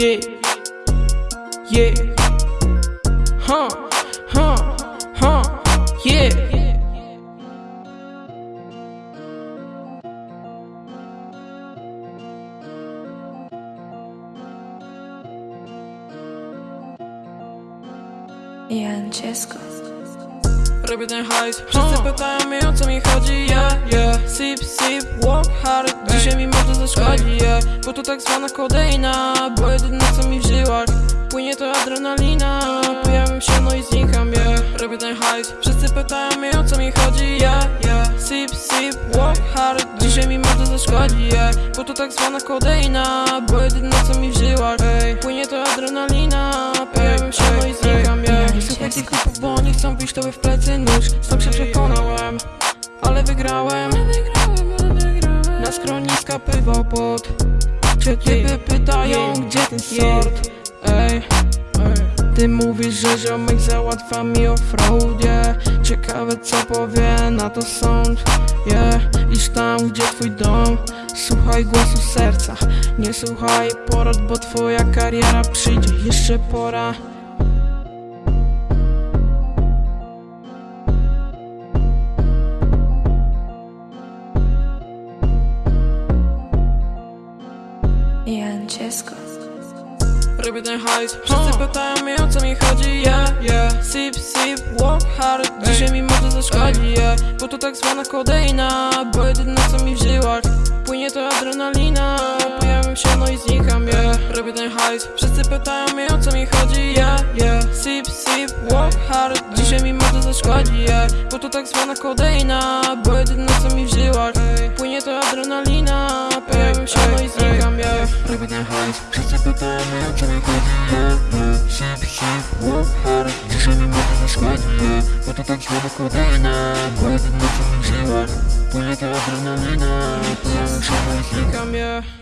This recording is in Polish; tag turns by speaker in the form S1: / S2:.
S1: Yeah, yeah, huh, huh, huh, yeah.
S2: Jan Ciesko.
S1: Robię ten hajs. Wszyscy pytają mnie o co mi chodzi, yeah, yeah Sip, sip, walk hard. Dzisiaj mi może zaszkodzi, yeah. Bo to tak zwana kodeina. Bo jedyne co mi w żyłach Płynie to adrenalina. Pojawiam się no i znikam, yeah. Robię ten hajs. Wszyscy pytają mnie o co mi chodzi, yeah, yeah Sip, sip, walk hard. Dzisiaj mi może zaszkodzi, yeah. Bo to tak zwana kodeina. Bo jedyne co mi w żyłach Płynie to adrenalina. Pojawiam się no i znikam, yeah. Słuchaj bić tobie w plecy nóż. Sam się przekonałem, ale wygrałem. Na schroniska pływał pot Czy typy pytają, gdzie ten sort? Ej, ty mówisz, że ziomek załatwia mi offroad, yeah Ciekawe co powie na to sąd, yeah. Iż tam, gdzie twój dom? Słuchaj głosu serca. Nie słuchaj porad, bo twoja kariera przyjdzie Jeszcze pora
S2: Jan Ciesko.
S1: Robię ten hajs Wszyscy pytają mnie o co mi chodzi, yeah, yeah. Sip, sip, walk hard Dzisiaj mi może zaszkodzi, yeah. Bo to tak zwana kodeina Bo jedyne co mi w żyłach Płynie to adrenalina. Pojawiam się no i znikam, yeah. Robię ten hajs Wszyscy pytają mnie o co mi chodzi, yeah, yeah. Sip, sip, walk hard Dzisiaj mi może zaszkodzi, yeah. Bo to tak zwana kodeina Bo jedyne co mi w żyłach Płynie to adrenalina ten hajs
S3: Wszyscy o co mi chodzi, yeah, yeah Sip, sip, Dzisiaj mi może zaszkodzi, yeah Bo to tak zwana kodeina Bo jedyne co mi w żyłach Płynie to adrenalina na ich
S1: Znikam, yeah